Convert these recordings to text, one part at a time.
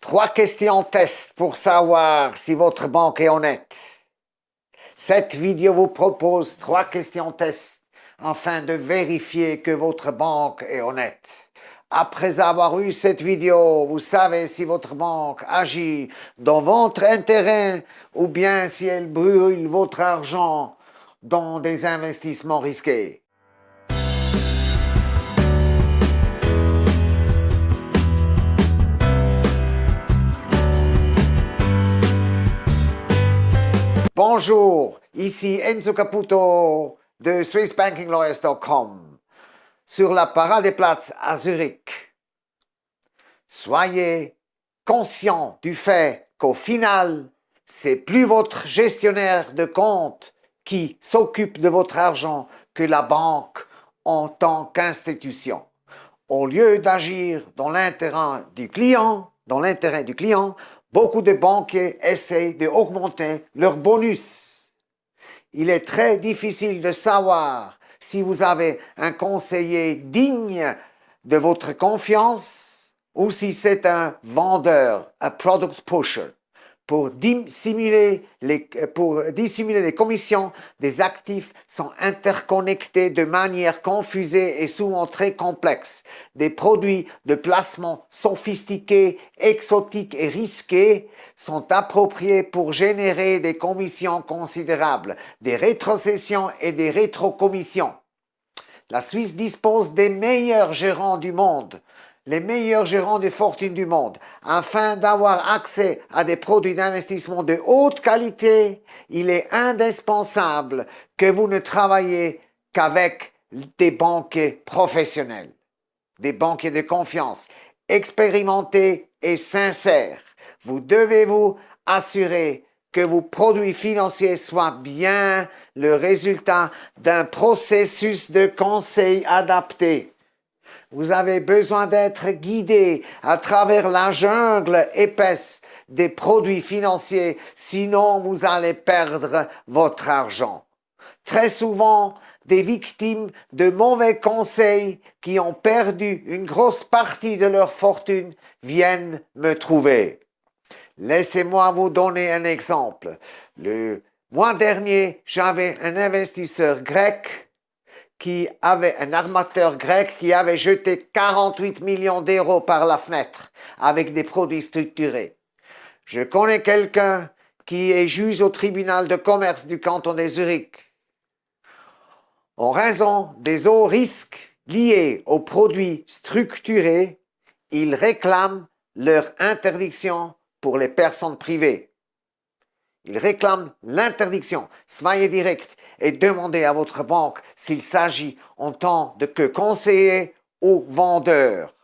Trois questions test pour savoir si votre banque est honnête. Cette vidéo vous propose trois questions test afin de vérifier que votre banque est honnête. Après avoir eu cette vidéo, vous savez si votre banque agit dans votre intérêt ou bien si elle brûle votre argent dans des investissements risqués. Bonjour, ici Enzo Caputo de SwissBankingLawyers.com sur la Paradeplatz à Zurich. Soyez conscient du fait qu'au final, c'est plus votre gestionnaire de compte qui s'occupe de votre argent que la banque en tant qu'institution. Au lieu d'agir dans l'intérêt du client, dans l'intérêt du client, beaucoup de banquiers essaient d'augmenter leur bonus. Il est très difficile de savoir si vous avez un conseiller digne de votre confiance ou si c'est un vendeur, un product pusher pour dissimuler, les, commissions des actifs sont interconnectés de manière confusée et souvent très complexe. Des produits de placement sophistiqués, exotiques et risqués sont appropriés pour générer des commissions considérables, des rétrocessions et des rétrocommissions. La Suisse dispose des meilleurs gérants du monde les meilleurs gérants de fortune du monde. Afin d'avoir accès à des produits d'investissement de haute qualité, il est indispensable que vous ne travaillez qu'avec des banquiers professionnels, des banquiers de confiance, expérimentés et sincères. Vous devez vous assurer que vos produits financiers soient bien le résultat d'un processus de conseil adapté vous avez besoin d'être guidé à travers la jungle épaisse des produits financiers, sinon vous allez perdre votre argent. Très souvent, des victimes de mauvais conseils qui ont perdu une grosse partie de leur fortune viennent me trouver. Laissez-moi vous donner un exemple. Le mois dernier, j'avais un investisseur grec qui avait un armateur grec qui avait jeté 48 millions d'euros par la fenêtre avec des produits structurés. Je connais quelqu'un qui est juge au tribunal de commerce du canton des Zurich. En raison des hauts risques liés aux produits structurés, ils réclament leur interdiction pour les personnes privées. Il réclame l'interdiction. Soyez direct et demandez à votre banque s'il s'agit en tant de que conseiller ou vendeur.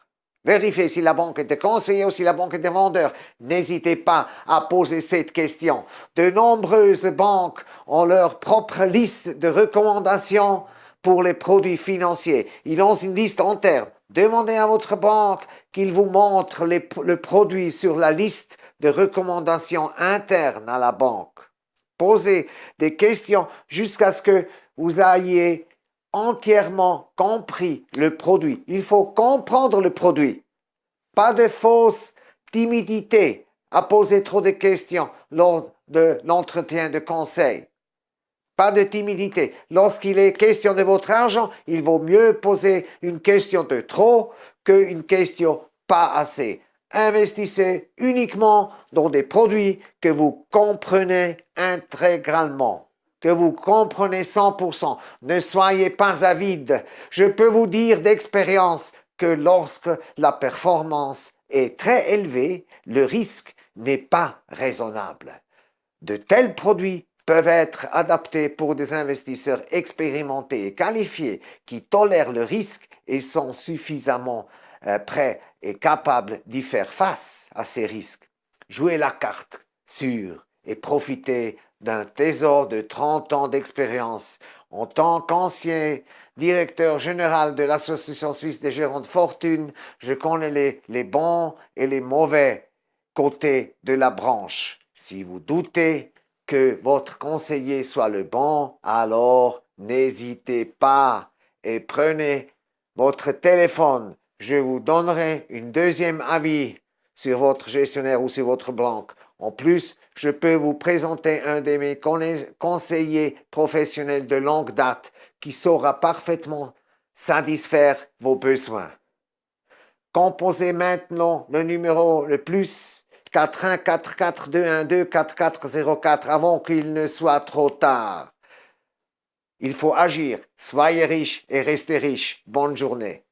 Vérifiez si la banque est de conseiller ou si la banque est de vendeur. N'hésitez pas à poser cette question. De nombreuses banques ont leur propre liste de recommandations pour les produits financiers. Ils ont une liste interne. Demandez à votre banque qu'il vous montre le produit sur la liste de recommandations internes à la banque. Posez des questions jusqu'à ce que vous ayez entièrement compris le produit. Il faut comprendre le produit. Pas de fausse timidité à poser trop de questions lors de l'entretien de conseil. Pas de timidité. Lorsqu'il est question de votre argent, il vaut mieux poser une question de trop qu'une question pas assez investissez uniquement dans des produits que vous comprenez intégralement, que vous comprenez 100%. Ne soyez pas avide. Je peux vous dire d'expérience que lorsque la performance est très élevée, le risque n'est pas raisonnable. De tels produits peuvent être adaptés pour des investisseurs expérimentés et qualifiés qui tolèrent le risque et sont suffisamment prêt et capable d'y faire face à ces risques. Jouez la carte sûre et profitez d'un trésor de 30 ans d'expérience en tant qu'ancien directeur général de l'Association suisse des gérants de fortune, je connais les, bons et les mauvais côtés de la branche. Si vous doutez que votre conseiller soit le bon, alors n'hésitez pas et prenez votre téléphone je vous donnerai une deuxième avis sur votre gestionnaire ou sur votre banque. En plus, je peux vous présenter un de mes conseillers professionnels de longue date qui saura parfaitement satisfaire vos besoins. Composez maintenant le numéro le plus 4144 avant qu'il ne soit trop tard. Il faut agir. Soyez riche et restez riche. Bonne journée.